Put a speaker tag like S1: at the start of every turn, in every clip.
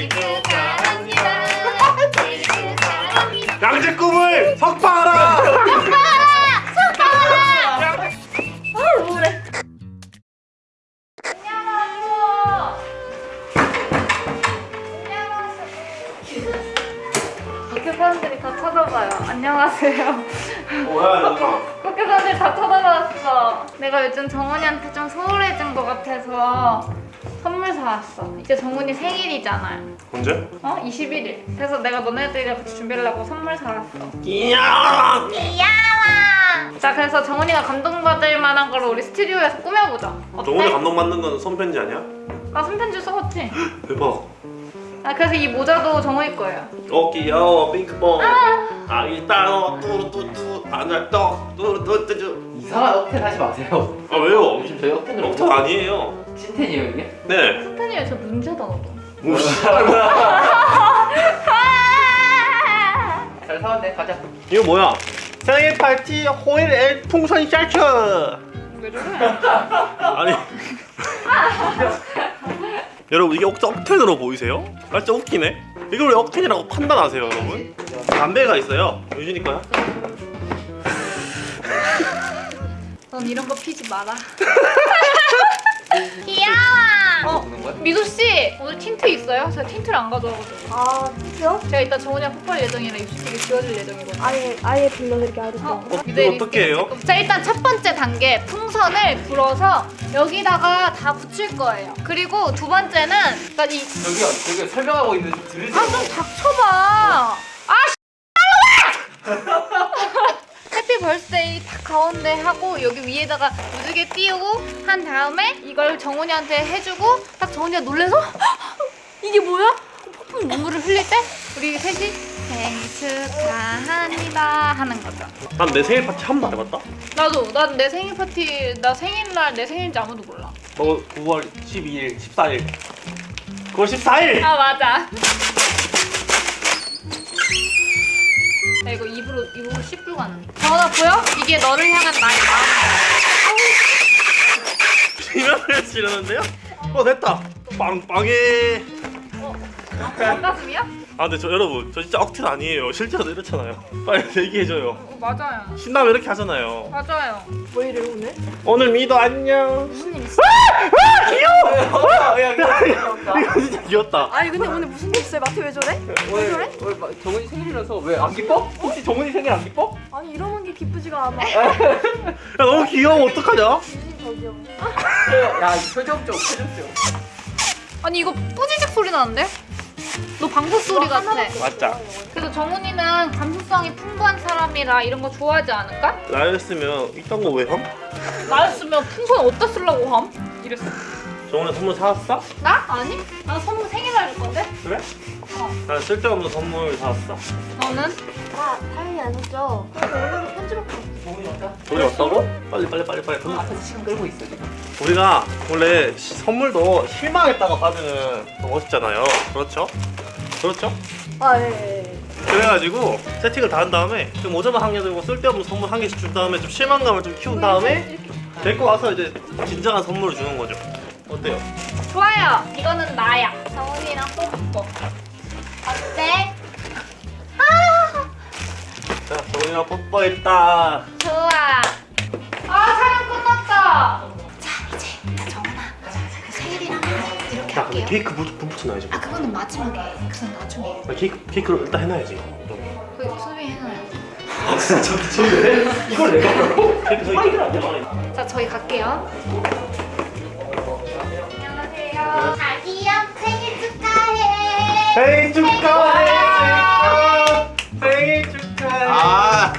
S1: 생일 축하합니다. 생일 축하합니다.
S2: 양재 꿈을 석방하라
S1: 아, 밖에 사람들이 다 쳐다봐요. 안녕하세요.
S2: 뭐야 이거
S1: 밖에 사람들이 다 쳐다봤어. 내가 요즘 정훈이한테 좀 소홀해진 것 같아서 사왔어. 이제 정훈이 생일이잖아요.
S2: 언제?
S1: 어? 21일. 그래서 내가 너네들이랑 같이 준비하려고 선물 사왔어.
S2: 이야
S1: 귀여워. 자, 그래서 정훈이가 감동받을 만한 걸 우리 스튜디오에서 꾸며보자. 어때?
S2: 정훈이 감동받는 건 손편지 아니야?
S1: 나 손편지 써봤지?
S2: 대박
S1: 아, 그래서 이 모자도 정훈이 거예요.
S2: 어 귀여워 핑크봉 아 일단 뚜루뚜뚜 안할떡 뚜루뚜뚜
S3: 이상한 억텐 하지 마세요.
S2: 아 왜요?
S3: 요즘 저희 억텐을
S2: 럭터 아니에요
S3: 찐텐이에요 이게?
S2: 네
S1: 손편지에 저 문제다, 너도.
S3: 잘 사왔네 가자.
S2: 이거 뭐야? 생일 파티 호일 엘 풍선 샤츠
S1: 왜 저래?
S2: 아니 여러분 이게 억, 억텐으로 보이세요? 아 진짜 웃기네 이걸 왜 억텐이라고 판단하세요 여러분? 담배가 있어요 유진이 거야?
S1: 넌 이런 거 피지 마라. 귀여워. 어? 미도 씨 오늘 틴트 있어요? 제가 틴트를 안 가져와가지고.
S4: 아, 진짜요?
S1: 제가 이따 정훈이랑 폭발 예정이라 입술이 지워질 예정이거든요.
S4: 아예 아예 불러드릴게 아르
S1: 어,
S4: 어,
S2: 어, 이거 어떻게 해요?
S1: 자 일단 첫 번째 단계 풍선을 불어서 여기다가 다 붙일 거예요. 그리고 두 번째는 그러니까 이
S3: 저기요 저기 설명하고 있는데 좀 들으세요.
S1: 아좀 닥쳐봐. 아 happy birthday 딱 가운데 하고 여기 위에다가 무지개 띄우고 한 다음에 이걸 정훈이한테 해주고 딱 정훈이가 놀래서 이게 뭐야? 폭풍 눈물을 흘릴 때 우리 셋이 생일 축하합니다 하는 거죠.
S2: 난 내 생일 파티 한번 해봤다
S1: 나도 난 내 생일 파티 나 생일날 내 생일인지 아무도 몰라.
S2: 너 9월 12일 14일 9월 14일
S1: 아 맞아. 야 이거 입으로 입으로 씹고 가는. 정원아 보여? 이게 너를 향한 나의
S2: 비명을 지르는데요? 어 됐다 빵빵해.
S1: 어? 반가슴이야?
S2: 아 근데 저 여러분 저 진짜 억텐 아니에요 실제로도 이렇잖아요 빨리 얘기해줘요
S1: 어, 맞아요.
S2: 신나면 이렇게 하잖아요
S1: 맞아요.
S4: 뭐 이래 오늘?
S2: 오늘 미도 안녕
S1: 무슨 일 있어?
S3: 야, 야, 야,
S2: 이거 진짜 귀엽다
S4: 아니 근데 오늘 무슨 일 있어요? 마트 왜 저래? 왜 저래?
S3: 오늘 마- 정훈이 생일이라서 왜 안 기뻐? 혹시 정훈이 생일 안 기뻐?
S4: 아니 이러는 게 기쁘지가 않아.
S2: 야 너무 귀여워 어떡하냐
S3: 야, 이 표정 좀, 표정 좀.
S1: 아니 이거 뿌지직 소리 나는데? 너 방구 소리 같아.
S2: 맞자
S1: 그래서 정훈이는 감수성이 풍부한 사람이라 이런 거 좋아하지 않을까?
S2: 나였으면 이딴 거 왜 함?
S1: 나였으면 풍선 어디다 쓰려고 함? 이랬어.
S2: 정훈이 선물 사왔어?
S1: 나? 아니? 나 선물 생일날 줄 건데?
S2: 그래?
S1: 어.
S2: 난 쓸데없는 선물 사왔어
S1: 너는?
S4: 아 당연히 안 오늘은 편지밖에 없어.
S3: 정훈이 왔다?
S2: 돈이 왔다고? 빨리 빨리 빨리 빨리
S3: 형 앞에서 시간 끌고 있어 지금.
S2: 우리가 원래 시- 선물도 실망했다가 받으면 더 멋있잖아요 그렇죠? 그렇죠?
S4: 아 예. 예.
S2: 그래가지고 세팅을 다 한 다음에 좀 모자만 한 개 들고 쓸데없는 선물 한 개씩 준 다음에 좀 실망감을 좀 키운 다음에 데리고 와서 이제 진정한 선물을 주는 거죠 어때요?
S1: 좋아요. 이거는 나야. 정훈이랑 뽀뽀. 어때?
S2: 자 정훈이랑 뽀뽀했다
S1: 좋아. 아 촬영 끝났다. 자 이제 정훈아 그 생일이라면 이렇게
S2: 야
S1: 할게요.
S2: 케이크 부, 부 붙여놔야지
S1: 아 그거는 마지막에. 그건 나중에.
S2: 나 케이크, 케이크를 일단 해놔야지
S1: 그 수비 해놔요.
S2: 이걸 내가 하라고? 케이크 저기
S1: 자 저희 갈게요. 자기야 생일 축하해.
S2: 생일 축하해 생일 축하해
S5: 아,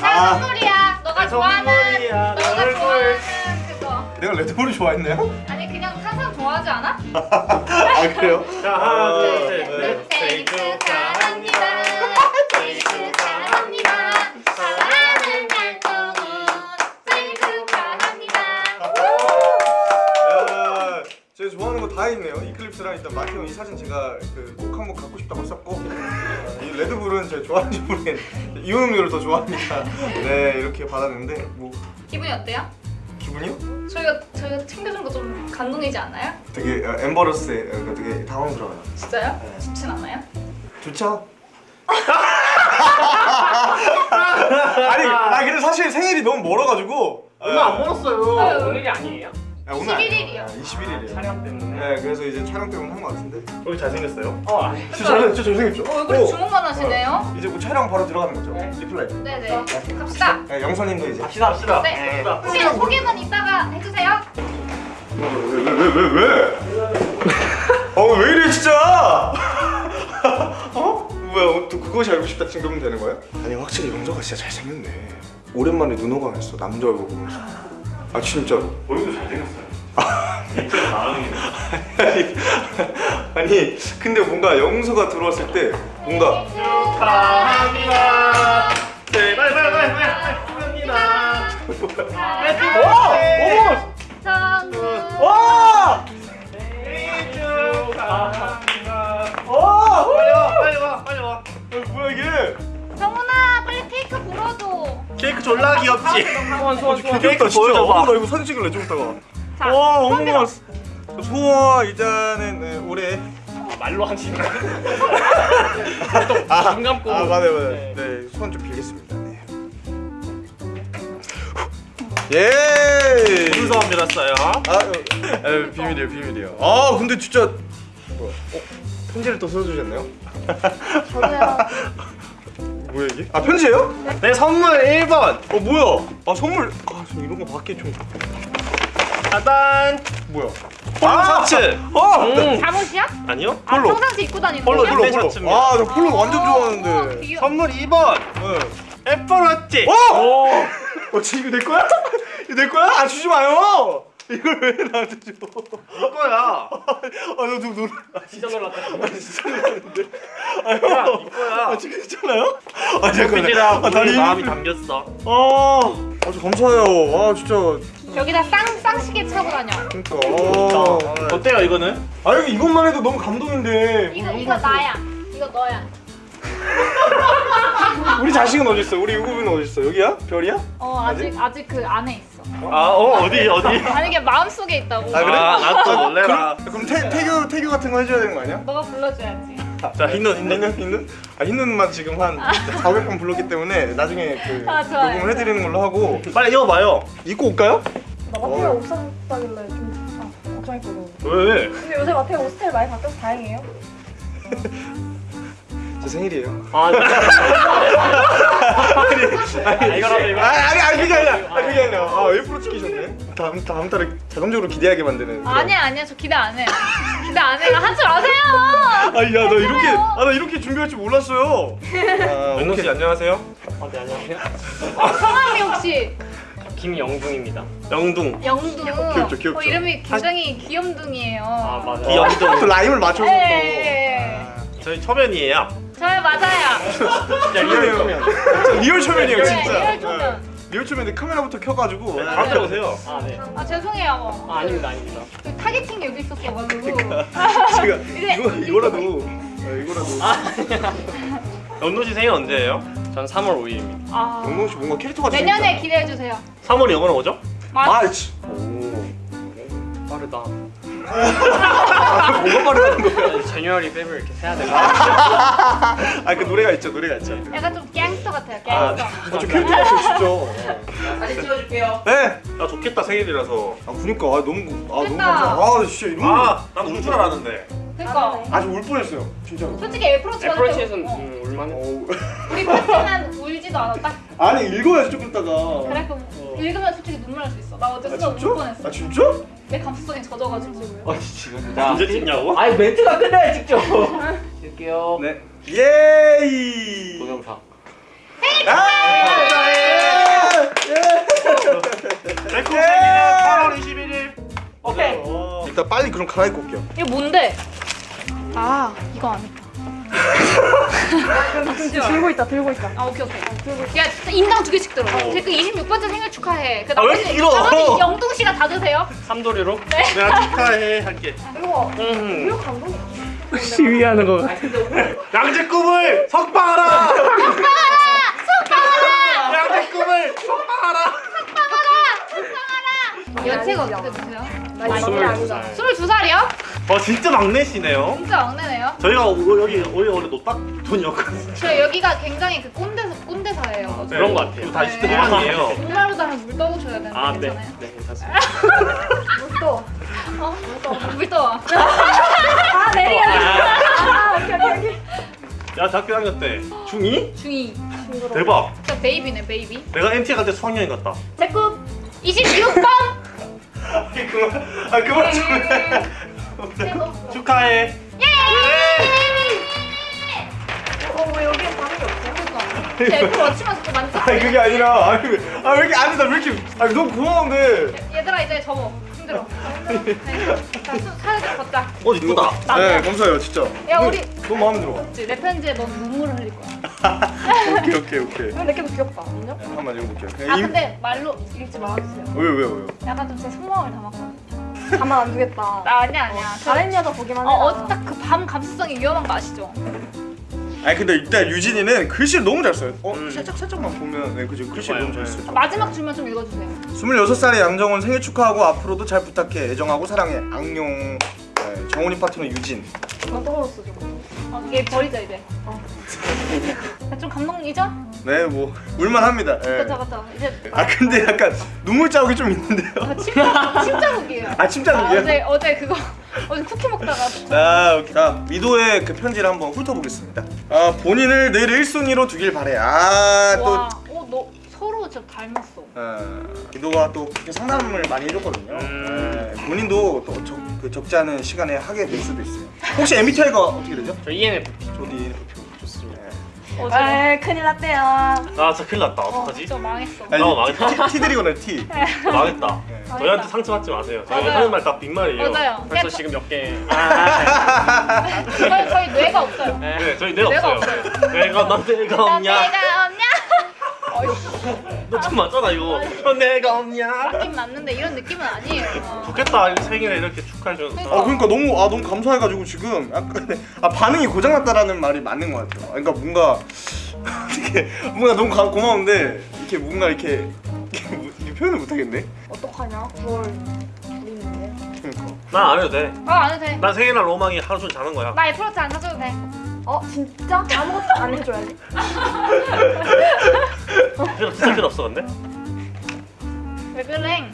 S1: 자 선물이야. 너가
S2: 내
S1: 좋아하는 너가. 좋아하는 그거.
S5: 내가 레드불을 좋아했나요?
S1: 아니 그냥 항상 좋아하지 않아?
S5: 아 그래요?
S2: 자 하나
S1: 둘,
S2: 둘셋
S1: 셋. 생일 축하합니다. 생일 축하합니다. 사랑하는 달동훈 생일 축하합니다.
S5: 야, 제가 좋아하는 거 다 이클립스랑 일단 마티 형이 사진 제가 그꼭 한번 갖고 싶다고 썼고 이 레드불은 제가 좋아하는지 모르겠는데 이온 음료를 더 좋아합니다. 네 이렇게 받았는데 뭐
S1: 기분이 어때요?
S5: 기분이 기분이요?
S1: 저희가 저희가 챙겨준 거 좀 감동이지 않아요?
S5: 되게 어, 엠버러스에 어, 되게 당황스러워요.
S1: 진짜요?
S5: 네.
S1: 좋진 않아요?
S5: 좋죠? 아니, 아 근데 사실 생일이 너무 멀어가지고
S2: 얼마 안 멀었어요.
S3: 오늘이 아니에요?
S5: 아, 오늘 아니에요.
S1: 21일이요.
S5: 아, 21일이에요.
S3: 촬영 때문에.
S5: 네, 그래서 이제 촬영 때문에 한 것 같은데.
S2: 여기 잘생겼어요.
S3: 어 아니.
S5: 진짜 잘, 진짜 잘생겼죠?
S1: 어, 얼굴에
S5: 오.
S1: 주먹만 하시네요.
S5: 이제 뭐 촬영 바로 들어가는 거죠?
S3: 네.
S5: 리플라이.
S1: 네네. 갑시다.
S5: 네, 영선님도 이제.
S3: 합시다 합시다.
S1: 네. 혹시 소개만 이따가 해주세요.
S5: 왜 왜 왜 왜? 어왜 이래 진짜? 어? 뭐야 어, 또 그것이 알고 싶다 지금 되는 거야? 아니 확실히 영서가 진짜 잘생겼네. 오랜만에 눈호강 했어 남자 얼굴 보면서. 아 진짜로.
S2: 얼굴도 잘생겼어요. 진짜 나은이네.
S5: 아니, 아니 근데 뭔가 영서가 들어왔을 때 뭔가
S2: 축하합니다. 네, 빨리 빨리 빨리 빨리 축하합니다.
S5: 어!
S1: 정 케이크
S2: 졸라 귀엽지.
S3: 소원 소원 소원.
S2: 케이크
S5: 진짜.
S2: 보여줘봐.
S5: 어, 나 이거 사진 찍을래 좀 이따가.
S1: 자, 와손
S5: 어머 소아 일단은 네, 올해
S3: 말로 하시는 거.
S5: 아,
S3: 눈 감고.
S5: 아 맞아요 맞아요
S3: 네.
S5: 네 소원 좀 빌겠습니다 네. 예
S2: 순서만 빌었어요.
S5: 아 어, 에, 비밀이에요 비밀이에요 아 근데 진짜 뭐야 어, 편지를 또 써주셨네요
S4: 저도요.
S5: 뭐야 이게 아 편지예요?
S2: 네 선물 1번.
S5: 어 뭐야 아 선물 아저 이런 거 받기 좀
S2: 짜잔.
S5: 뭐야
S2: 폴로 셔츠.
S5: 아
S2: 음.
S1: 잠옷이야?
S2: 아니요?
S1: 아
S5: 폴로.
S1: 평상시 입고 다니는
S2: 폴로? 폴로.
S5: 폴로. 아나 폴로 완전
S1: 우와,
S5: 좋아하는데
S1: 귀여워.
S2: 선물 2번.
S5: 네.
S2: 애플워치.
S5: 어!
S3: 오.
S5: 어 지금 이거 내 거야? 이거 내 거야? 아 주지 마요 이걸 왜 나한테 줘
S2: 이거야.
S5: 아나좀 놀
S3: 진짜 놀랐다.
S5: 진짜 놀랐는데 아
S2: 야,
S5: 형.
S2: 이거야.
S5: 아 지금 있잖아요? 아 잠깐만 아,
S2: 우리
S5: 다리
S2: 마음이 담겼어.
S5: 아 아주 감사해요 아 진짜
S1: 여기다 쌍 쌍시계 차고 다녀.
S5: 그러니까 아,
S2: 어때요 이거는?
S5: 아 이거 이것만 해도 너무 감동인데
S1: 이거 이거 나야. 이거 너야.
S5: 우리 자식은 어디 있어? 우리 유구빈은 어디 있어? 여기야? 별이야?
S1: 어 아직 아직 그 안에 있어.
S2: 아, 어 어디 어디?
S1: 아니 이게 마음 속에 있다고.
S5: 아, 그래?
S2: 아, 나또 놀래라.
S5: 그럼 태, 태교 태교 같은 거 해줘야 되는 거 아니야?
S1: 너가 불러줘야지.
S2: 자, 흰눈
S5: 흰눈. 흰눈? 아 흰눈만 지금 한 400번 불렀기 때문에 나중에 그
S1: 아, 좋아요.
S5: 녹음을 해드리는 걸로 하고
S2: 빨리 입어봐요.
S5: 입고 올까요?
S4: 나 마태가 옷 샀다길래 좀 아, 걱정했거든.
S2: 왜?
S4: 근데 요새 마태가 옷 스타일 많이 바뀌어서 다행이에요.
S5: 제 생일이에요.
S3: 아. 아 이거라도
S5: 아
S3: 이거.
S5: 아니 아니 그게 아니라 아 그게 아니라 아 일부러 찍히셨네. 다음 다음 달에 자동적으로 기대하게 만드는. 그런.
S1: 아니야 아니야 저 기대 안 해. 기대 안 해. 한줄 아세요.
S5: 아니 야나 이렇게 아 나 이렇게 준비할 줄 몰랐어요. 아
S2: 윤호 씨. 안녕하세요.
S3: 아, 네 안녕하세요.
S1: 성함이 혹시
S3: 김영중입니다.
S2: 영둥.
S1: 영둥.
S5: 귀엽죠, 귀엽죠.
S1: 어, 이름이 굉장히 귀염둥이에요.
S3: 아 맞아.
S5: 또
S2: 귀염둥.
S5: 라임을 맞춰서
S1: 예,
S5: 또.
S1: 예, 예.
S2: 저희 초면이에요.
S1: 저요 맞아요.
S3: 진짜 real 초면.
S5: 진짜 real 초면이에요
S1: 네,
S5: 진짜.
S1: real 초면.
S5: 네. real 초면인데 카메라부터 켜가지고.
S2: 바로 들어오세요.
S3: 아 네.
S1: 아 죄송해요.
S3: 아 아닙니다 아닙니다.
S1: 그 targeting이 여기 있었어가지고.
S5: 제가 이거 이거라도 어, 이거라도.
S2: 씨 생일 언제예요?
S3: 전 3월 5일입니다.
S1: 아,
S5: 영동 씨 뭔가 캐릭터가
S1: 내년에 기대해 주세요.
S2: 3월이 영어로 뭐죠?
S1: 맞.
S5: 아이치.
S3: 빠르다.
S5: 뭐가 빠르다는 거야?
S3: 제뉴얼이 페브 이렇게 세야 돼.
S5: 아그 노래가 있죠 노래가 있죠.
S1: 약간 좀 갱스터 같아요. 갱스터.
S5: 아저 캐릭터 같아 진짜.
S3: 사진 찍어줄게요.
S5: 네.
S2: 아 좋겠다 생일이라서.
S5: 아 그니까 아 너무 아 너무
S1: 됐다.
S5: 감사. 아 진짜 이런. 거
S2: 아, 난울줄 알았는데.
S1: 그러니까
S5: 아주 울 뻔했어요 진짜로.
S1: 솔직히 애플워치
S3: 애플워치에서는
S1: 어,
S3: 음, 올만해.
S5: 어우.
S1: 우리 파티는 울지도 않았다.
S5: 아니 읽어야지 좀 이따가.
S1: 그래 그럼 읽으면 솔직히 눈물 날 수 있어. 나 어제
S5: 아
S1: 진짜 울? 뻔했어.
S5: 아 진짜?
S1: 내 감수성이 젖어가지고.
S3: 아 진짜.
S2: 언제 찍냐고?
S3: 아니 멘트가 끝나야 찍죠. 찍게요.
S5: 네. 예이.
S3: 동영상.
S5: 아!
S2: 백호 생일은 8월 21일.
S3: 오케이.
S5: 일단 빨리 그럼 갈아입고 올게요.
S1: 이거 뭔데? 아 이거 아니다.
S4: 들고 있다, 들고 있다.
S1: 아 오케이 오케이. 야 진짜 인당 두 개씩 들어. 제그 26번째 생일 축하해. 그
S2: 아, 왜 이렇게 길어?
S1: 나머지 영동 씨가 다 드세요.
S3: 삼도리로
S2: 내가 축하해 할게.
S4: 이거
S3: 음.
S4: 이거 감동이야.
S3: 시위하는 거.
S2: 양재 꿈을 석방하라. 석방하라. 석방하라. 양재 꿈을 석방하라.
S1: 연세가 어떻게 되세요?
S4: 나 이거
S3: 스물
S4: 아니다.
S3: 살.
S1: 22살이요?
S2: 어 진짜 막내시네요.
S1: 진짜 막내네요.
S2: 저희가 오- 여기 원래 원래 노딱 분이었거든요.
S1: 저 여기가 굉장히 그 꼰대 꼰대사예요.
S3: 그런 것 같아요.
S2: 다 20대 후반이에요.
S1: 정말로 다면 물 떠보셔야 되는데
S3: 아, 네.
S1: 괜찮아요?
S3: 네, 괜찮습니다.
S4: 또.
S1: 어? 물 떠.
S4: 아 내리가. 아 오케이 오케이 오케이.
S2: 야 대학교 다닐 때 중2?
S1: 중2
S4: 징그러.
S2: 대박.
S1: 진짜 baby네 baby.
S2: 내가 MT 갈때 수학여행 갔다.
S4: 제꿈.
S1: 26번!
S5: 아니 그만 아 그만 좀 해.
S2: 축하해.
S4: 어 왜 여기에 반응이 없어요?
S1: 제 애플 워치만 자꾸 만져.
S5: 아니 그게 아니라 아니 왜- 아, 왜 이렇게 안에다 왜 이렇게 아니 너무 고마운데
S1: 얘들아 이제 접어. 힘들어. 네. 자, 수- 사진 걷자.
S2: 어 이쁘다.
S5: 네 감사해요 진짜
S1: 야 우리
S5: 너무 마음에 들어
S1: 내 편지에 넌 눈물을 흘릴 거야.
S5: 오케이 오케이 오케이
S4: 이거 내게도 귀엽다. 인정?
S5: 한번 읽어볼게요
S1: 아
S5: 그냥 임-
S1: 근데 말로 읽지 말아주세요.
S5: 왜요 왜요 왜요
S1: 약간 좀 제 속마음을 담았거든.
S4: 가만 안 두겠다.
S1: 나 아니야 아니야.
S4: 다른 여자 보기만
S1: 어,
S4: 해라.
S1: 어, 딱그 밤 감수성이 위험한 거 아시죠?
S5: 아니 근데 일단 유진이는 글씨를 너무 잘 써요 어?
S2: 음.
S5: 살짝 살짝만 보면 네 그죠 글씨를 너무 잘 써요
S1: 마지막 줄만 좀 읽어주세요.
S5: 26살의 양정원 생일 축하하고 앞으로도 잘 부탁해 애정하고 사랑해 악룡 네, 정원이 파트너 유진
S4: 나 떨어졌어 저거.
S1: 어, 얘 버리자 이제. 어. 좀 감동이죠?
S5: 네 뭐 울만합니다 네.
S1: 그쵸 그쵸. 이제
S5: 아 근데 약간 눈물 자국이 좀 있는데요
S1: 아, 침자 침자국이에요.
S5: 아 침 자국이요?
S1: 어제 어제 그거 어제 쿠키 먹다가
S5: 자, 오케이. 자 미도의 그 편지를 한번 훑어보겠습니다 아 본인을 늘 1순위로 두길 바래 아또
S1: 와, 어너 서로 진짜 닮았어.
S5: 어, 미도가 또 상담을 많이 해줬거든요
S3: 음.
S5: 네, 본인도 또 적, 그 적지 않은 시간에 하게 될 수도 있어요 혹시 MBTI가 어떻게 되죠?
S3: 저 ENFP
S5: 저도 ENFP
S4: 아 큰일 났대요.
S2: 아 진짜 큰일 났다.
S1: 어,
S2: 어떡하지?
S1: 진짜 망했어.
S5: 아니,
S2: 어, 망했다.
S5: T, T 드리거나 T
S2: 망했다.
S5: 네.
S2: 저희한테 상처 받지 마세요. 저희
S1: 맞아요.
S2: 하는 말 다 빈말이에요.
S1: 맞아요.
S3: 벌써
S1: 그냥
S3: 지금 몇 개.
S1: 저희 저희 뇌가 없어요.
S2: 네, 저희 내가
S1: 내가
S2: 없어요. 내가 넌 없냐?
S1: 뇌가 없냐?
S2: 너좀 맞잖아 이거. 넌 내가 없냐?
S1: 느낌 맞는데 이런 느낌은 아니에요.
S2: 좋겠다. 이 생일에 이렇게 축하해 주는.
S5: 아 그러니까 너무 아 너무 감사해가지고 지금 약간 아 반응이 고장났다라는 말이 맞는 것 같아요. 그러니까 뭔가 이렇게 뭔가 너무 가, 고마운데 이렇게 뭔가 이렇게, 이렇게, 뭐- 이렇게 표현을 못하겠네.
S4: 어떡하냐? 9월 우리인데.
S5: 그러니까
S2: 난 안 해도 돼.
S1: 아안 해도 돼.
S2: 난 생일날 로망이 하루 종일 자는 거야.
S1: 나 애플워치 안 사줘도 돼.
S4: 어 진짜? 아무것도 안 해줘야지.
S2: 필요 진짜 필요 없어 근데.
S1: 왜 그래?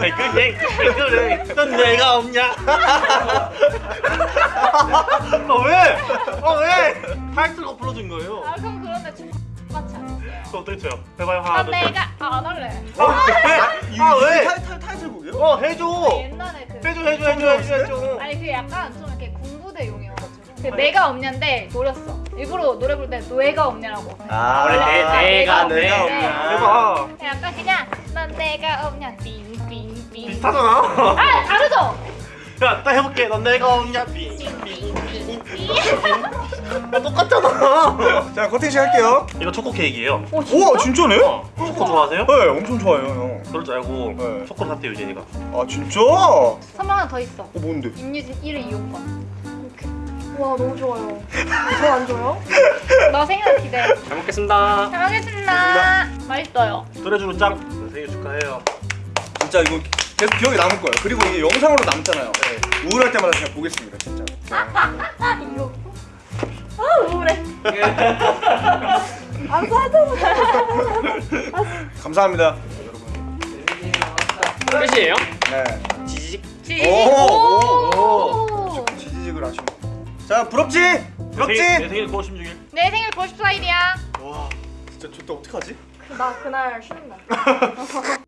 S2: 왜 그래? 왜 그래? 넌 내가 없냐? 아 왜? 아 왜? 타이틀로 불러준 거예요.
S1: 아 그럼 그런데 좀 같이
S2: 어떻게 쳐요? 해봐요 하나 난둘 셋.
S1: 내가 아, 안 할래.
S2: 아 왜? 아 왜?
S5: 타이, 타이, 타이틀곡이요?
S2: 어 해줘.
S1: 옛날에 그
S2: 해줘 해줘 해줘 해줘 해줘.
S1: 아니 그 약간 좀 내가 없냐인데 노렸어. 일부러 노래 부를 때 뇌가 없냐라고.
S5: 아
S3: 원래 내-
S1: 아,
S3: 내가
S1: 내가
S5: 내가
S1: 없냐.
S2: 해봐.
S1: 약간 그냥 난 내가 없냐 빙빙빙.
S2: 비슷하잖아.
S1: 아 다르죠?
S2: 야, 딱 해볼게. 넌 내가 없냐? 빙.
S1: 빙빙빙빙.
S2: 야, 똑같잖아.
S5: 자 커팅 시작할게요.
S2: 이거 초코 케이크예요.
S5: 오 진짜네?
S2: 어, 초코 좋아하세요?
S5: 네 엄청 좋아해요 형.
S2: 그럴 줄 알고
S5: 네.
S2: 초코를 샀대 유진이가.
S5: 아 진짜? 어
S1: 선물 하나 더 있어.
S5: 뭔데?
S1: 임유진 1위 이용권.
S4: 와 너무 좋아요. 저 안 줘요?
S1: 너 생일 기대.
S3: 잘 먹겠습니다.
S1: 잘 먹겠습니다. 맛있어요.
S2: 뚜레쥬르 짱. 네, 생일 축하해요.
S5: 진짜 이거 계속 기억에 남을 거예요. 그리고 이게 영상으로 남잖아요. 네. 우울할 때마다 그냥 보겠습니다 진짜.
S4: 이거. 아 우울해. 안 사줘.
S5: 감사합니다.
S3: 끝이에요?
S5: 네.
S3: 지지직.
S1: 지.
S5: 오,
S1: 오.
S5: 자 부럽지? 부럽지?
S2: 내 생일, 내 생일 9월 16일.
S1: 내 생일 94일이야.
S5: 와 진짜 좋다 어떡하지?
S4: 나 그날 쉬는 날.